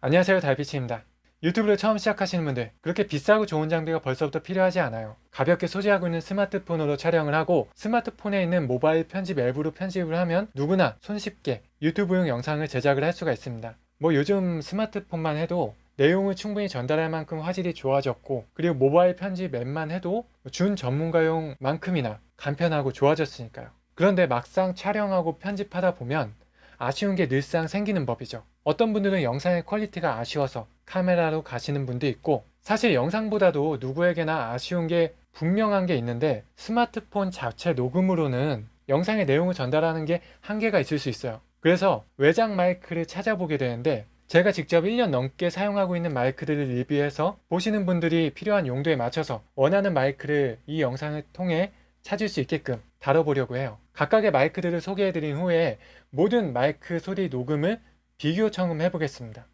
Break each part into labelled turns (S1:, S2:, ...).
S1: 안녕하세요 달빛입니다. 유튜브를 처음 시작하시는 분들 그렇게 비싸고 좋은 장비가 벌써부터 필요하지 않아요. 가볍게 소지하고 있는 스마트폰으로 촬영을 하고 스마트폰에 있는 모바일 편집 앱으로 편집을 하면 누구나 손쉽게 유튜브용 영상을 제작을 할 수가 있습니다. 뭐 요즘 스마트폰만 해도 내용을 충분히 전달할 만큼 화질이 좋아졌고 그리고 모바일 편집 앱만 해도 준 전문가용 만큼이나 간편하고 좋아졌으니까요. 그런데 막상 촬영하고 편집하다 보면 아쉬운 게 늘상 생기는 법이죠. 어떤 분들은 영상의 quality가 아쉬워서 카메라로 가시는 분도 있고 사실 영상보다도 누구에게나 아쉬운 게 분명한 게 있는데 스마트폰 자체 녹음으로는 영상의 내용을 전달하는 게 한계가 있을 수 있어요. 그래서 외장 마이크를 찾아보게 되는데 제가 직접 1년 넘게 사용하고 있는 마이크들을 리뷰해서 보시는 분들이 필요한 용도에 맞춰서 원하는 마이크를 이 영상을 통해 찾을 수 있게끔 다뤄보려고 해요. 각각의 마이크들을 소개해드린 후에 모든 마이크 소리 녹음을 비교 청음해 보겠습니다.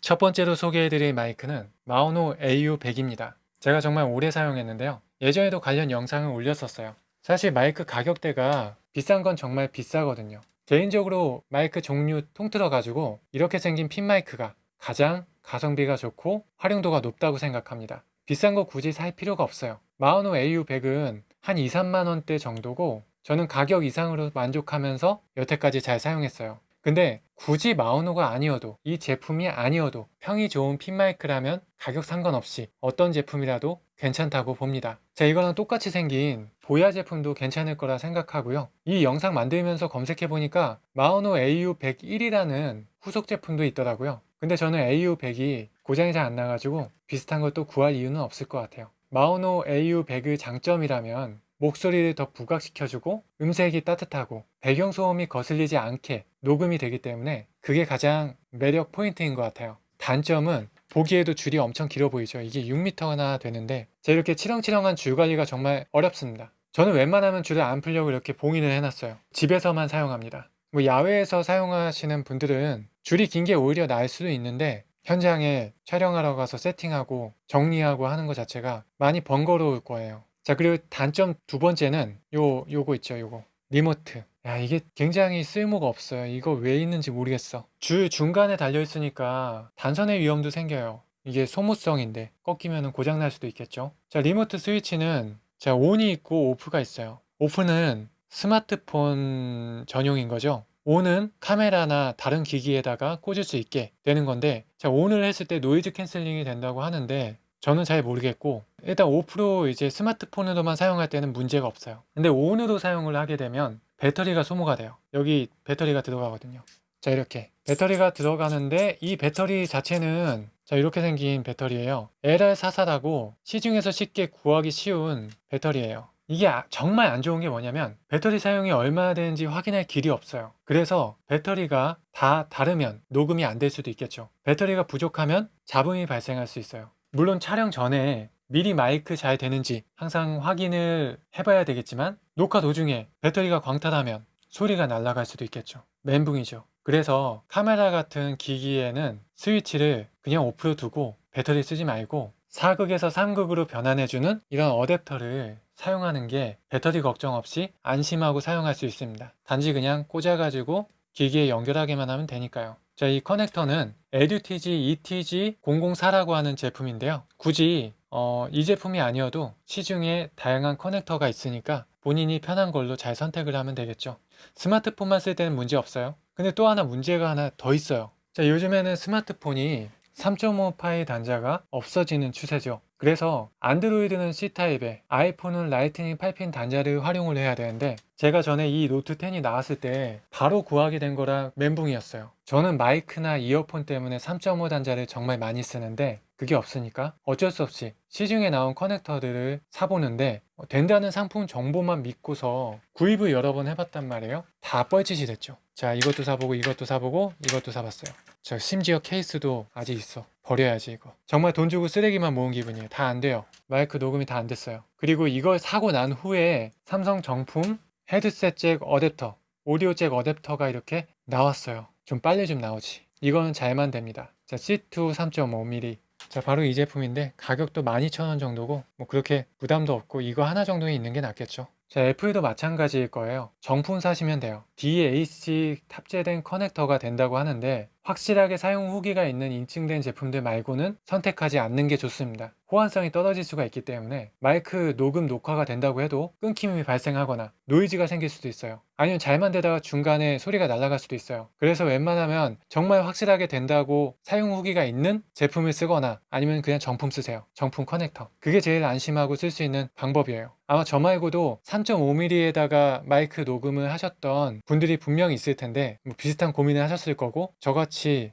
S1: 첫 번째로 소개해드릴 마이크는 마오노 AU100입니다. 제가 정말 오래 사용했는데요. 예전에도 관련 영상을 올렸었어요. 사실 마이크 가격대가 비싼 건 정말 비싸거든요. 개인적으로 마이크 종류 통틀어 가지고 이렇게 생긴 핀 마이크가 가장 가성비가 좋고 활용도가 높다고 생각합니다. 비싼 거 굳이 살 필요가 없어요. 마오노 AU100은 한 2, 3만 원대 정도고 저는 가격 이상으로 만족하면서 여태까지 잘 사용했어요. 근데 굳이 마오노가 아니어도 이 제품이 아니어도 평이 좋은 핀마이크라면 가격 상관없이 어떤 제품이라도 괜찮다고 봅니다. 자 이거랑 똑같이 생긴 보야 제품도 괜찮을 거라 생각하고요. 이 영상 만들면서 검색해 보니까 마오노 AU101이라는 후속 제품도 있더라고요. 근데 저는 AU100이 고장이 잘 안 나가지고 비슷한 걸또 구할 이유는 없을 것 같아요. 마오노 AU100의 장점이라면 목소리를 더 부각시켜주고 음색이 따뜻하고 배경소음이 거슬리지 않게 녹음이 되기 때문에 그게 가장 매력 포인트인 것 같아요. 단점은 보기에도 줄이 엄청 길어 보이죠. 이게 6m나 되는데 제가 이렇게 치렁치렁한 줄 관리가 정말 어렵습니다. 저는 웬만하면 줄을 안 풀려고 이렇게 봉인을 해놨어요. 집에서만 사용합니다. 뭐 야외에서 사용하시는 분들은 줄이 긴 게 오히려 나을 수도 있는데 현장에 촬영하러 가서 세팅하고 정리하고 하는 것 자체가 많이 번거로울 거예요. 자 그리고 단점 두 번째는 요 요거 있죠 요거. Remote. 야 이게 굉장히 쓸모가 없어요. 이거 왜 있는지 모르겠어. 줄 중간에 달려 있으니까 단선의 위험도 생겨요. 이게 소모성인데 꺾이면 고장날 수도 있겠죠. 자 remote 스위치는 자 on이 있고 off가 있어요. Off는 스마트폰 전용인 거죠 on은 카메라나 다른 기기에다가 꽂을 수 있게 되는 건데 자 on을 했을 때 noise canceling이 된다고 하는데 저는 잘 모르겠고 일단 5% 이제 스마트폰으로만 사용할 때는 문제가 없어요. 근데 on으로 사용을 하게 되면 배터리가 소모가 돼요. 여기 배터리가 들어가거든요. 자 이렇게. 배터리가 들어가는데 이 배터리 자체는 자 이렇게 생긴 배터리예요. LR44라고 시중에서 쉽게 구하기 쉬운 배터리예요 이게 아- 정말 안 좋은 게 뭐냐면 배터리 사용이 얼마나 되는지 확인할 길이 없어요. 그래서 배터리가 다 다르면 녹음이 안 될 수도 있겠죠. 배터리가 부족하면 잡음이 발생할 수 있어요. 물론 촬영 전에 미리 마이크 잘 되는지 항상 확인을 해봐야 되겠지만 녹화 도중에 배터리가 광탈하면 소리가 날아갈 수도 있겠죠. 멘붕이죠. 그래서 카메라 같은 기기에는 스위치를 그냥 오프로 두고 배터리 쓰지 말고 4극에서 3극으로 변환해주는 이런 어댑터를 사용하는 게 배터리 걱정 없이 안심하고 사용할 수 있습니다 단지 그냥 꽂아가지고 기기에 연결하기만 하면 되니까요 자, 이 커넥터는 EduTG ETG004라고 하는 제품인데요. 굳이 어, 이 제품이 아니어도 시중에 다양한 커넥터가 있으니까 본인이 편한 걸로 잘 선택을 하면 되겠죠. 스마트폰만 쓸 때는 문제 없어요. 근데 또 하나 문제가 하나 더 있어요. 자, 요즘에는 스마트폰이 3.5 파이 단자가 없어지는 추세죠. 그래서 안드로이드는 C타입에 아이폰은 라이트닝 8핀 단자를 활용을 해야 되는데 제가 전에 이 노트 10이 나왔을 때 바로 구하게 된 거라 멘붕이었어요. 저는 마이크나 이어폰 때문에 3.5 단자를 정말 많이 쓰는데 그게 없으니까 어쩔 수 없이 시중에 나온 커넥터들을 사보는데 된다는 상품 정보만 믿고서 구입을 여러 번 해봤단 말이에요. 다 뻘짓이 됐죠. 자 이것도 사보고 이것도 사보고 이것도 사봤어요. 저 심지어 케이스도 아직 있어. 버려야지 이거. 정말 돈 주고 쓰레기만 모은 기분이에요. 다 안 돼요. 마이크 녹음이 다 안 됐어요. 그리고 이걸 사고 난 후에 삼성 정품 헤드셋 잭 어댑터, 오디오 잭 어댑터가 이렇게 나왔어요. 좀 빨리 좀 나오지. 이거는 잘만 됩니다. 자, C2 3.5mm. 자, 바로 이 제품인데 가격도 12,000원 정도고 뭐 그렇게 부담도 없고 이거 하나 정도는 있는 게 낫겠죠. 자, 애플도 마찬가지일 거예요. 정품 사시면 돼요. DAC 탑재된 커넥터가 된다고 하는데 확실하게 사용 후기가 있는 인증된 제품들 말고는 선택하지 않는 게 좋습니다. 호환성이 떨어질 수가 있기 때문에 마이크 녹음 녹화가 된다고 해도 끊김이 발생하거나 노이즈가 생길 수도 있어요. 아니면 잘만 되다가 중간에 소리가 날아갈 수도 있어요. 그래서 웬만하면 정말 확실하게 된다고 사용 후기가 있는 제품을 쓰거나 아니면 그냥 정품 쓰세요. 정품 커넥터. 그게 제일 안심하고 쓸 수 있는 방법이에요. 아마 저 말고도 3.5mm에다가 마이크 녹음을 하셨던 분들이 분명히 있을 텐데 뭐 비슷한 고민을 하셨을 거고 저같이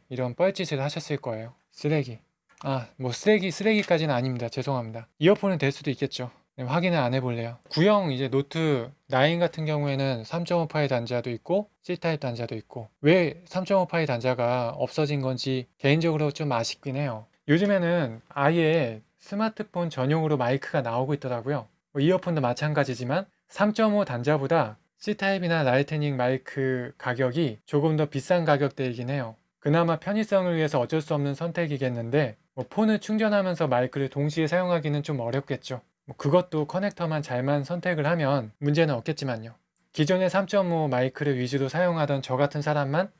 S1: 이런 뻘짓을 하셨을 거예요. 쓰레기. 아, 뭐 쓰레기, 쓰레기까지는 아닙니다. 죄송합니다. 이어폰은 될 수도 있겠죠. 네, 확인을 안 해볼래요. 구형 이제 노트 9 같은 경우에는 3.5파이 단자도 있고 C타입 단자도 있고 왜 3.5파이 단자가 없어진 건지 개인적으로 좀 아쉽긴 해요. 요즘에는 아예 스마트폰 전용으로 마이크가 나오고 있더라고요. 뭐 이어폰도 마찬가지지만 3.5 단자보다 C타입이나 라이트닝 마이크 가격이 조금 더 비싼 가격대이긴 해요. 그나마 편의성을 위해서 어쩔 수 없는 선택이겠는데 뭐 폰을 충전하면서 마이크를 동시에 사용하기는 좀 어렵겠죠. 뭐 그것도 커넥터만 잘만 선택을 하면 문제는 없겠지만요. 기존의 3.5 마이크를 위주로 사용하던 저 같은 사람만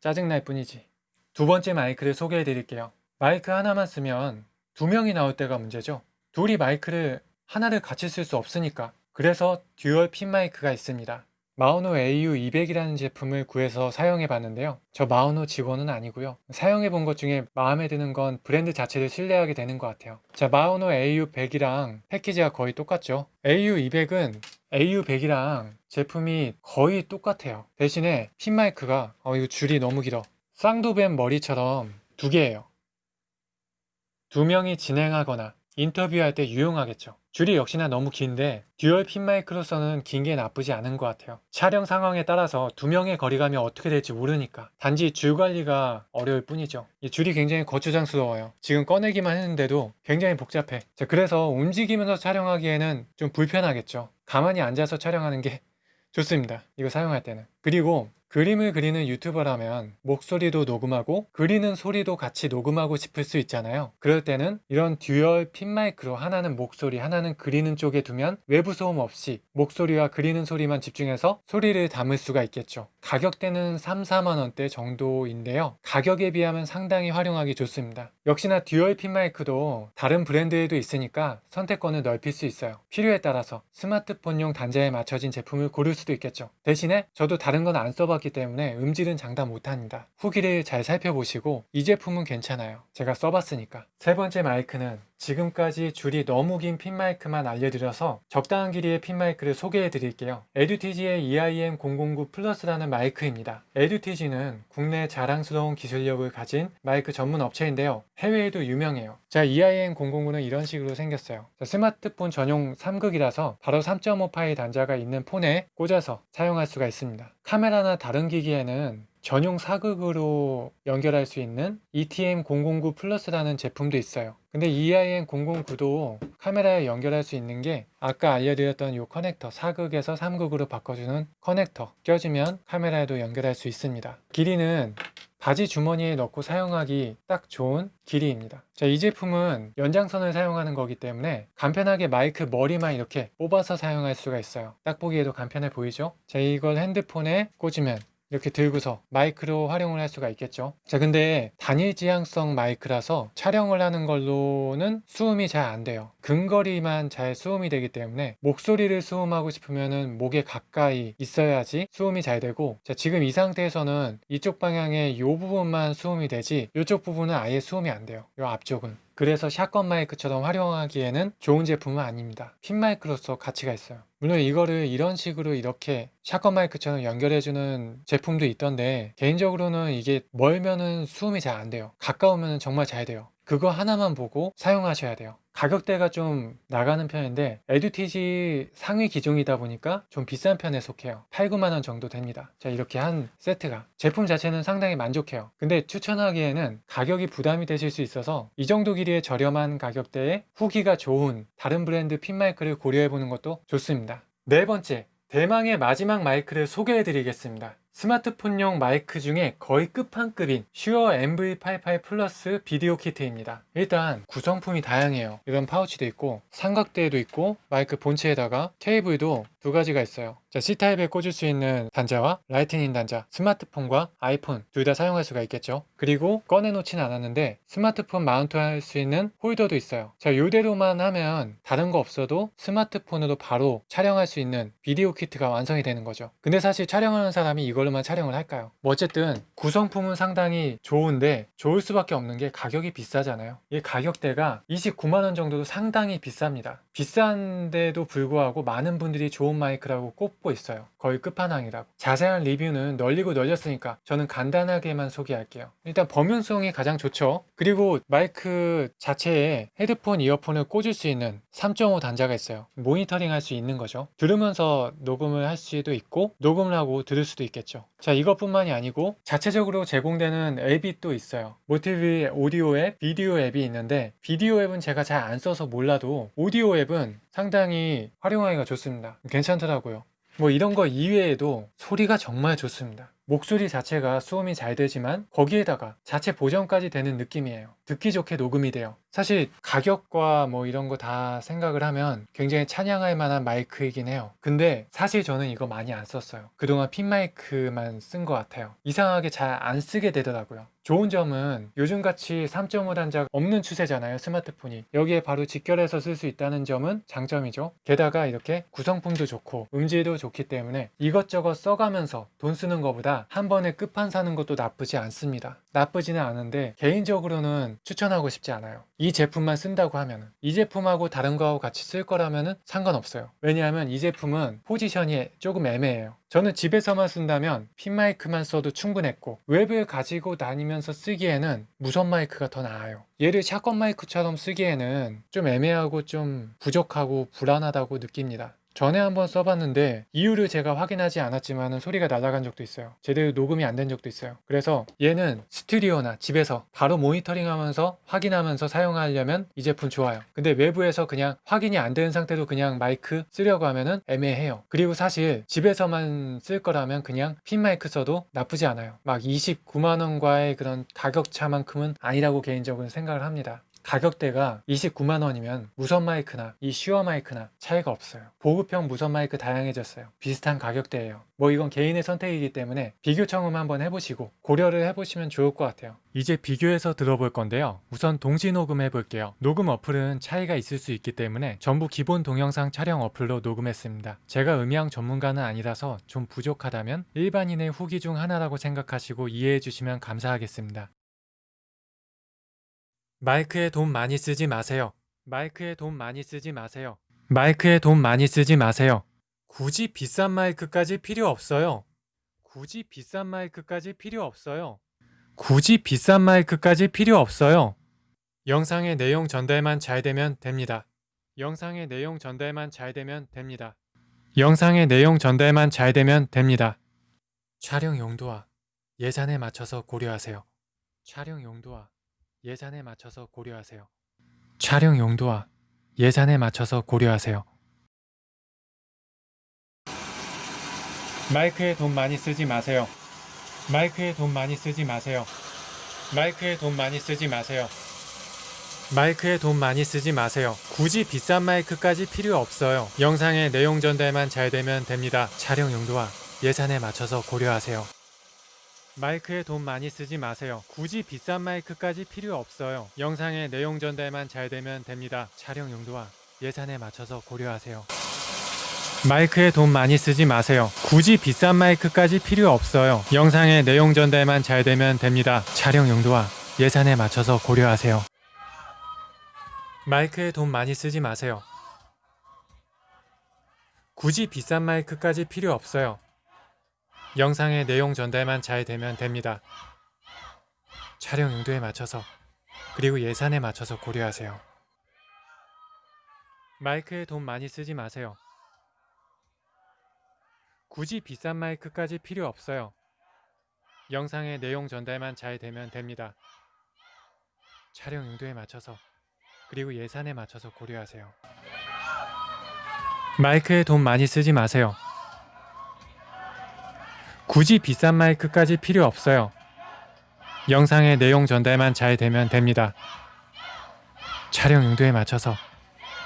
S1: 짜증날 뿐이지. 두 번째 마이크를 소개해 드릴게요. 마이크 하나만 쓰면 두 명이 나올 때가 문제죠. 둘이 마이크를 하나를 같이 쓸 수 없으니까. 그래서 듀얼 핀 마이크가 있습니다. 마우노 AU200이라는 제품을 구해서 사용해 봤는데요. 저 마우노 직원은 아니고요. 사용해 본 것 중에 마음에 드는 건 브랜드 자체를 신뢰하게 되는 것 같아요. 자, 마우노 AU100이랑 패키지가 거의 똑같죠. AU200은 AU100이랑 제품이 거의 똑같아요. 대신에 핀 마이크가 어 이거 줄이 너무 길어. 쌍두뱀 머리처럼 두 개예요. 두 명이 진행하거나 인터뷰할 때 유용하겠죠. 줄이 역시나 너무 긴데 듀얼 핀 마이크로서는 긴 게 나쁘지 않은 것 같아요. 촬영 상황에 따라서 두 명의 거리감이 어떻게 될지 모르니까 단지 줄 관리가 어려울 뿐이죠. 이 줄이 굉장히 거추장스러워요. 지금 꺼내기만 했는데도 굉장히 복잡해. 자, 그래서 움직이면서 촬영하기에는 좀 불편하겠죠. 가만히 앉아서 촬영하는 게 좋습니다. 이거 사용할 때는. 그리고 그림을 그리는 유튜버라면 목소리도 녹음하고 그리는 소리도 같이 녹음하고 싶을 수 있잖아요. 그럴 때는 이런 듀얼 핀 마이크로 하나는 목소리, 하나는 그리는 쪽에 두면 외부 소음 없이 목소리와 그리는 소리만 집중해서 소리를 담을 수가 있겠죠. 가격대는 3, 4만 원대 정도인데요. 가격에 비하면 상당히 활용하기 좋습니다. 역시나 듀얼 핀 마이크도 다른 브랜드에도 있으니까 선택권을 넓힐 수 있어요. 필요에 따라서 스마트폰용 단자에 맞춰진 제품을 고를 수도 있겠죠. 대신에 저도 다른 건 안 써 봤기 때문에 음질은 장담 못합니다. 후기를 잘 살펴보시고 이 제품은 괜찮아요. 제가 써봤으니까. 세 번째 마이크는 지금까지 줄이 너무 긴 핀 마이크만 알려드려서 적당한 길이의 핀 마이크를 소개해 드릴게요. 에듀티지의 EIM009 플러스라는 마이크입니다. 에듀티지는 국내 자랑스러운 기술력을 가진 마이크 전문 업체인데요. 해외에도 유명해요. 자, EIM009는 이런 식으로 생겼어요. 자, 스마트폰 전용 3극이라서 바로 3.5파이 단자가 있는 폰에 꽂아서 사용할 수가 있습니다. 카메라나 다른 기기에는 전용 사극으로 연결할 수 있는 ETM009 플러스라는 제품도 있어요. 근데 EIM009도 카메라에 연결할 수 있는 게 아까 알려드렸던 이 커넥터 사극에서 3극으로 바꿔주는 커넥터 껴주면 카메라에도 연결할 수 있습니다. 길이는 바지 주머니에 넣고 사용하기 딱 좋은 길이입니다. 자, 이 제품은 연장선을 사용하는 거기 때문에 간편하게 마이크 머리만 이렇게 뽑아서 사용할 수가 있어요. 딱 보기에도 간편해 보이죠? 자, 이걸 핸드폰에 꽂으면 이렇게 들고서 마이크로 활용을 할 수가 있겠죠. 자, 근데 단일 지향성 마이크라서 촬영을 하는 걸로는 수음이 잘 안 돼요. 근거리만 잘 수음이 되기 때문에 목소리를 수음하고 싶으면은 목에 가까이 있어야지 수음이 잘 되고 자, 지금 이 상태에서는 이쪽 방향에 이 부분만 수음이 되지 이쪽 부분은 아예 수음이 안 돼요. 이 앞쪽은. 그래서 샷건 마이크처럼 활용하기에는 좋은 제품은 아닙니다. 핀 마이크로서 가치가 있어요. 물론 이거를 이런 식으로 이렇게 샷건 마이크처럼 연결해주는 제품도 있던데 개인적으로는 이게 멀면은 수음이 잘 안 돼요. 가까우면 정말 잘 돼요. 그거 하나만 보고 사용하셔야 돼요. 가격대가 좀 나가는 편인데 에듀티지 상위 기종이다 보니까 좀 비싼 편에 속해요. 8, 9만원 정도 됩니다. 자 이렇게 한 세트가. 제품 자체는 상당히 만족해요. 근데 추천하기에는 가격이 부담이 되실 수 있어서 이 정도 길이의 저렴한 가격대에 후기가 좋은 다른 브랜드 핀 마이크를 고려해 보는 것도 좋습니다. 네 번째 대망의 마지막 마이크를 소개해 드리겠습니다 스마트폰용 마이크 중에 거의 끝판급인 슈어 MV88 플러스 비디오 키트입니다. 일단 구성품이 다양해요. 이런 파우치도 있고 삼각대도 있고 마이크 본체에다가 케이블도 두 가지가 있어요. 자, C타입에 꽂을 수 있는 단자와 라이트닝 단자, 스마트폰과 아이폰 둘 다 사용할 수가 있겠죠. 그리고 꺼내놓진 않았는데 스마트폰 마운트 할 수 있는 홀더도 있어요. 자, 요대로만 하면 다른 거 없어도 스마트폰으로 바로 촬영할 수 있는 비디오 키트가 완성이 되는 거죠. 근데 사실 촬영하는 사람이 이걸로만 촬영을 할까요? 뭐 어쨌든 구성품은 상당히 좋은데 좋을 수밖에 없는 게 가격이 비싸잖아요. 이 가격대가 29만 원 정도도 상당히 비쌉니다. 비싼데도 불구하고 많은 분들이 좋은 마이크라고 꼽고 있어요. 거의 끝판왕이라고. 자세한 리뷰는 널리고 널렸으니까 저는 간단하게만 소개할게요. 일단 범용성이 가장 좋죠. 그리고 마이크 자체에 헤드폰, 이어폰을 꽂을 수 있는 3.5 단자가 있어요. 모니터링 할 수 있는 거죠. 들으면서 녹음을 할 수도 있고 녹음을 하고 들을 수도 있겠죠. 자 이것뿐만이 아니고 자체적으로 제공되는 앱이 또 있어요. 모티비 오디오 앱, 비디오 앱이 있는데 비디오 앱은 제가 잘 안 써서 몰라도 오디오 앱은 상당히 활용하기가 좋습니다. 괜찮더라고요. 뭐 이런 거 이외에도 소리가 정말 좋습니다. 목소리 자체가 수음이 잘 되지만 거기에다가 자체 보정까지 되는 느낌이에요. 듣기 좋게 녹음이 돼요. 사실 가격과 뭐 이런 거 다 생각을 하면 굉장히 찬양할 만한 마이크이긴 해요. 근데 사실 저는 이거 많이 안 썼어요. 그동안 핀 마이크만 쓴 것 같아요. 이상하게 잘 안 쓰게 되더라고요. 좋은 점은 요즘같이 3.5 단자가 없는 추세잖아요 스마트폰이 여기에 바로 직결해서 쓸 수 있다는 점은 장점이죠 게다가 이렇게 구성품도 좋고 음질도 좋기 때문에 이것저것 써가면서 돈 쓰는 것보다 한 번에 끝판 사는 것도 나쁘지 않습니다 나쁘지는 않은데 개인적으로는 추천하고 싶지 않아요. 이 제품만 쓴다고 하면 이 제품하고 다른 거하고 같이 쓸 거라면 상관없어요. 왜냐하면 이 제품은 포지션이 조금 애매해요. 저는 집에서만 쓴다면 핀 마이크만 써도 충분했고 웹을 가지고 다니면서 쓰기에는 무선 마이크가 더 나아요. 얘를 샷건 마이크처럼 쓰기에는 좀 애매하고 좀 부족하고 불안하다고 느낍니다 전에 한번 써봤는데 이유를 제가 확인하지 않았지만 소리가 날아간 적도 있어요. 제대로 녹음이 안 된 적도 있어요. 그래서 얘는 스튜디오나 집에서 바로 모니터링 하면서 확인하면서 사용하려면 이 제품 좋아요. 근데 외부에서 그냥 확인이 안 되는 상태로 그냥 마이크 쓰려고 하면은 애매해요. 그리고 사실 집에서만 쓸 거라면 그냥 핀 마이크 써도 나쁘지 않아요. 막 29만원과의 그런 가격차만큼은 아니라고 개인적으로 생각을 합니다 가격대가 29만 원이면 무선 마이크나 이 슈어 마이크나 차이가 없어요. 보급형 무선 마이크 다양해졌어요. 비슷한 가격대예요. 뭐 이건 개인의 선택이기 때문에 비교 청음 한번 해보시고 고려를 해보시면 좋을 것 같아요. 이제 비교해서 들어볼 건데요. 우선 동시 녹음 해 볼게요. 녹음 어플은 차이가 있을 수 있기 때문에 전부 기본 동영상 촬영 어플로 녹음했습니다. 제가 음향 전문가는 아니라서 좀 부족하다면 일반인의 후기 중 하나라고 생각하시고 이해해 주시면 감사하겠습니다. 마이크에 돈 많이 쓰지 마세요. 마이크에 돈 많이 쓰지 마세요. 마이크에 돈 많이 쓰지 마세요. 굳이 비싼 마이크까지 필요 없어요. 굳이 비싼 마이크까지 필요 없어요. 굳이 비싼 마이크까지 필요 없어요. 영상의 내용 전달만 잘 되면 됩니다. 영상의 내용 전달만 잘 되면 됩니다. 영상의 내용 전달만 잘 되면 됩니다. 촬영 용도와 예산에 맞춰서 고려하세요. 촬영 용도와 예산에 맞춰서 고려하세요. 촬영 용도와 예산에 맞춰서 고려하세요. 마이크에 돈 많이 쓰지 마세요. 마이크에 돈 많이 쓰지 마세요. 마이크에 돈 많이 쓰지 마세요. 마이크에 돈 많이 쓰지 마세요. 굳이 비싼 마이크까지 필요 없어요. 영상의 내용 전달만 잘 되면 됩니다. 촬영 용도와 예산에 맞춰서 고려하세요. 마이크에 돈 많이 쓰지 마세요. 굳이 비싼 마이크까지 필요 없어요. 영상의 내용 전달만 잘 되면 됩니다. 촬영 용도와 예산에 맞춰서 고려하세요. 마이크에 돈 많이 쓰지 마세요. 굳이 비싼 마이크까지 필요 없어요. 영상의 내용 전달만 잘 되면 됩니다. 촬영 용도와 예산에 맞춰서 고려하세요. 마이크에 돈 많이 쓰지 마세요. 굳이 비싼 마이크까지 필요 없어요. 영상의 내용 전달만 잘 되면 됩니다. 촬영 용도에 맞춰서 그리고 예산에 맞춰서 고려하세요. 마이크에 돈 많이 쓰지 마세요. 굳이 비싼 마이크까지 필요 없어요. 영상의 내용 전달만 잘 되면 됩니다. 촬영 용도에 맞춰서 그리고 예산에 맞춰서 고려하세요. 마이크에 돈 많이 쓰지 마세요. 굳이 비싼 마이크까지 필요 없어요. 영상의 내용 전달만 잘 되면 됩니다. 촬영 용도에 맞춰서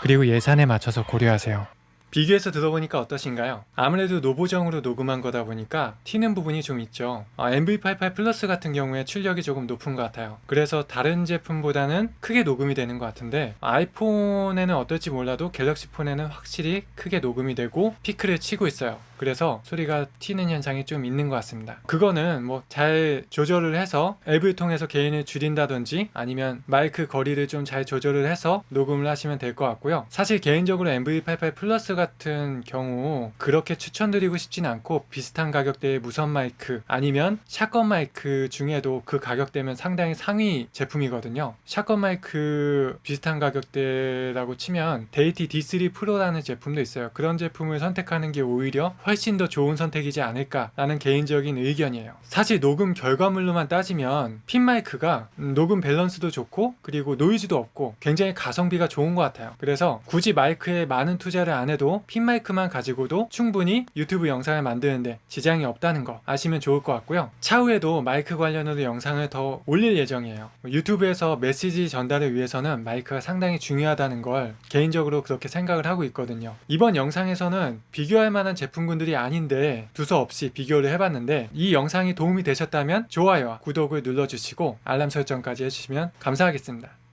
S1: 그리고 예산에 맞춰서 고려하세요. 비교해서 들어보니까 어떠신가요? 아무래도 노보정으로 녹음한 거다 보니까 튀는 부분이 좀 있죠. 어, MV88 플러스 같은 경우에 출력이 조금 높은 것 같아요. 그래서 다른 제품보다는 크게 녹음이 되는 것 같은데 아이폰에는 어떨지 몰라도 갤럭시 폰에는 확실히 크게 녹음이 되고 피크를 치고 있어요. 그래서 소리가 튀는 현상이 좀 있는 것 같습니다. 그거는 뭐 잘 조절을 해서 앱을 통해서 gain을 줄인다든지 아니면 마이크 거리를 좀 잘 조절을 해서 녹음을 하시면 될 것 같고요. 사실 개인적으로 MV88 플러스 같은 경우 그렇게 추천드리고 싶진 않고 비슷한 가격대의 무선 마이크 아니면 shotgun 마이크 중에도 그 가격대면 상당히 상위 제품이거든요. shotgun 마이크 비슷한 가격대라고 치면 데이티 D3 프로라는 제품도 있어요. 그런 제품을 선택하는 게 오히려 훨씬 더 좋은 선택이지 않을까라는 개인적인 의견이에요. 사실 녹음 결과물로만 따지면 핀 마이크가 음, 녹음 밸런스도 좋고 그리고 노이즈도 없고 굉장히 가성비가 좋은 것 같아요. 그래서 굳이 마이크에 많은 투자를 안 해도 핀 마이크만 가지고도 충분히 유튜브 영상을 만드는데 지장이 없다는 거 아시면 좋을 것 같고요. 차후에도 마이크 관련으로 영상을 더 올릴 예정이에요. 유튜브에서 메시지 전달을 위해서는 마이크가 상당히 중요하다는 걸 개인적으로 그렇게 생각을 하고 있거든요. 이번 영상에서는 비교할 만한 제품군 들이 아닌데 두서없이 비교를 해봤는데 이 영상이 도움이 되셨다면 좋아요와 구독을 눌러주시고 알람 설정까지 해주시면 감사하겠습니다.